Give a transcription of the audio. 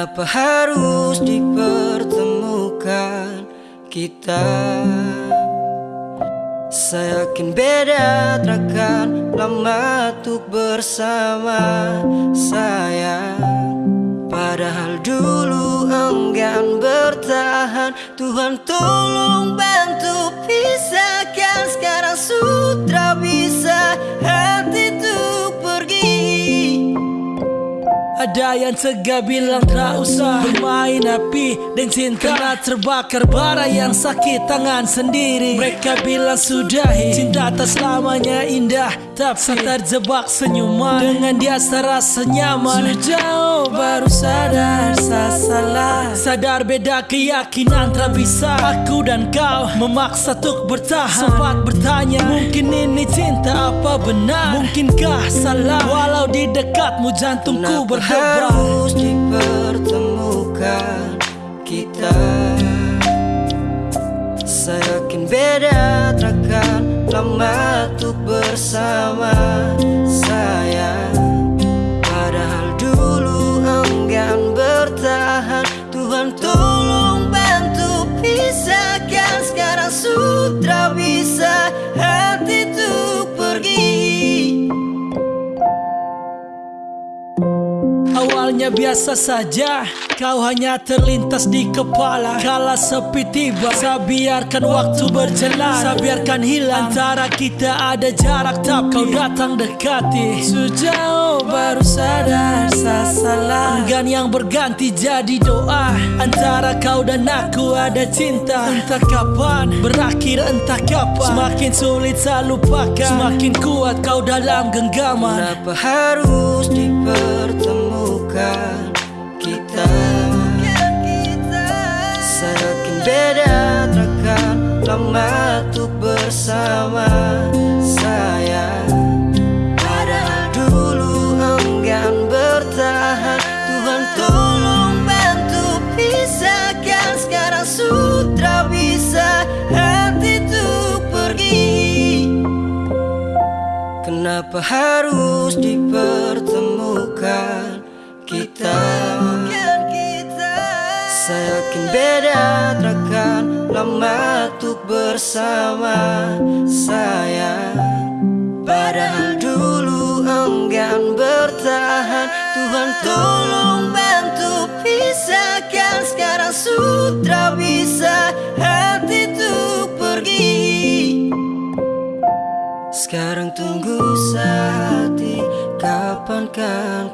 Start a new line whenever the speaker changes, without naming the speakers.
Kenapa harus dipertemukan kita? Saya yakin beda takkan lama untuk bersama. Saya Padahal dulu enggan bertahan. Tuhan tolong
Ada yang tega bilang tak usah Bermain api dan cinta Karena terbakar bara yang sakit tangan sendiri. Mereka bilang sudahi Cinta tak selamanya indah Tapi terjebak senyuman. Dengan dia serasa nyaman. Sejauh baru sadar saya salah. Sadar beda keyakinan tak bisa. Aku dan kau memaksa untuk bertahan. Sempat bertanya Mungkin ini cinta apa benar? Mungkinkah salah? Walau di dekatmu jantungku berhenti
harus dipertemukan kita. Saya yakin beda takkan lama untuk bersama
Awalnya biasa saja Kau hanya terlintas di kepala. Kala sepi tiba Saya biarkan waktu berjalan. Saya biarkan hilang Antara kita ada jarak. Tapi kau datang dekati. Sejauh baru sadar saya salah. Enggan yang berganti jadi doa. Antara kau dan aku ada cinta. Entah kapan Berakhir entah kapan. Semakin sulit saya lupakan. Semakin kuat kau dalam genggaman.
Kenapa harus dipertemukan kita. Saya yakin beda takkan lama untuk bersama saya. Padahal dulu enggan bertahan. Tuhan tolong bantu pisahkan. Sekarang sudah bisa hati untuk pergi. Kenapa harus dipertemukan kita Saya yakin beda takkan lama untuk bersama. Saya Padahal dulu enggan bertahan. Tuhan tolong bantu pisahkan. Sekarang sudah bisa hati untuk pergi. Sekarang tunggu saat kapan kan